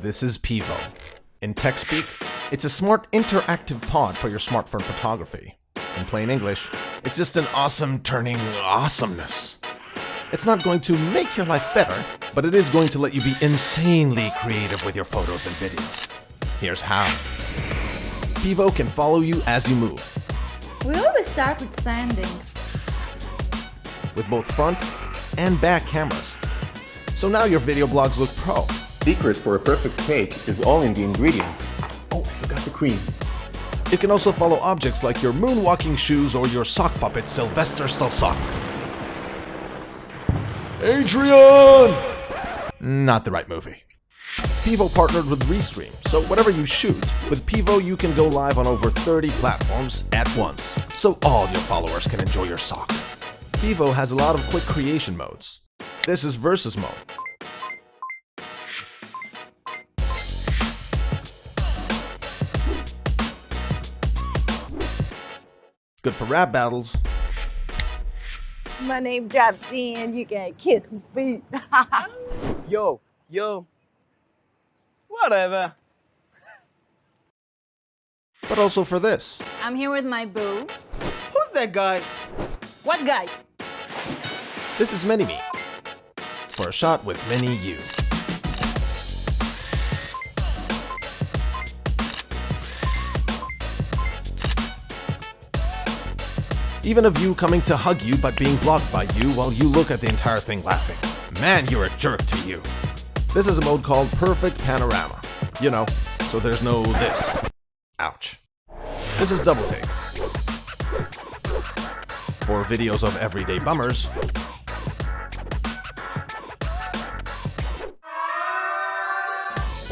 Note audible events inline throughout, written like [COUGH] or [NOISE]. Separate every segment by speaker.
Speaker 1: This is Pivo. In tech speak, it's a smart interactive pod for your smartphone photography. In plain English, it's just an awesome turning awesomeness. It's not going to make your life better, but it is going to let you be insanely creative with your photos and videos. Here's how. Pivo can follow you as you move,
Speaker 2: We always start with sanding.
Speaker 1: with both front and back cameras. So now your video blogs look pro.
Speaker 3: Secret for a perfect cake is all in the ingredients. Oh, I forgot the cream.
Speaker 1: It can also follow objects like your moonwalking shoes or your sock puppet Sylvester Stalsock. Adrian! Not the right movie. Pivo partnered with Restream, so whatever you shoot, with Pivo you can go live on over 30 platforms at once, so all your followers can enjoy your sock. Pivo has a lot of quick creation modes. This is Versus mode. Good for rap battles.
Speaker 4: My name drops in, you can kiss my feet. [LAUGHS]
Speaker 5: Yo, yo. Whatever.
Speaker 1: But also for this.
Speaker 2: I'm here with my boo.
Speaker 5: Who's that guy?
Speaker 2: What guy?
Speaker 1: This is Mini Me. For a shot with Mini You. Even a view coming to hug you but being blocked by you while you look at the entire thing laughing. Man, you're a jerk to you. This is a mode called Perfect Panorama. You know, so there's no this. Ouch. This is Double Take. For videos of everyday bummers,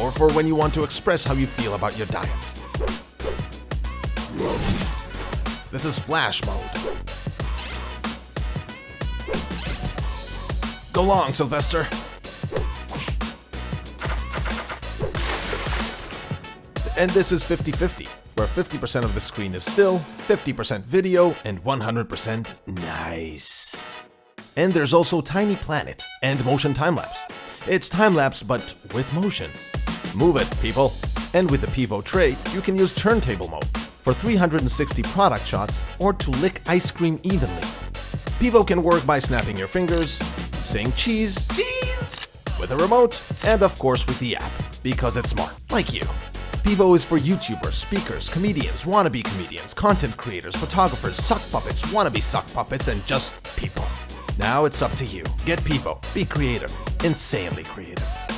Speaker 1: or for when you want to express how you feel about your diet. This is flash mode. Go long, Sylvester. And this is 50-50, where 50% of the screen is still, 50% video, and 100% nice. And there's also Tiny Planet and Motion Time-Lapse. It's time-lapse, but with motion. Move it, people. And with the Pivo tray, you can use turntable mode for 360 product shots or to lick ice cream evenly. Pivo can work by snapping your fingers, saying cheese, cheese, with a remote, and of course with the app, because it's smart, like you. Pivo is for YouTubers, speakers, comedians, wannabe comedians, content creators, photographers, sock puppets, wannabe sock puppets, and just people. Now it's up to you. Get Pivo. Be creative. Insanely creative.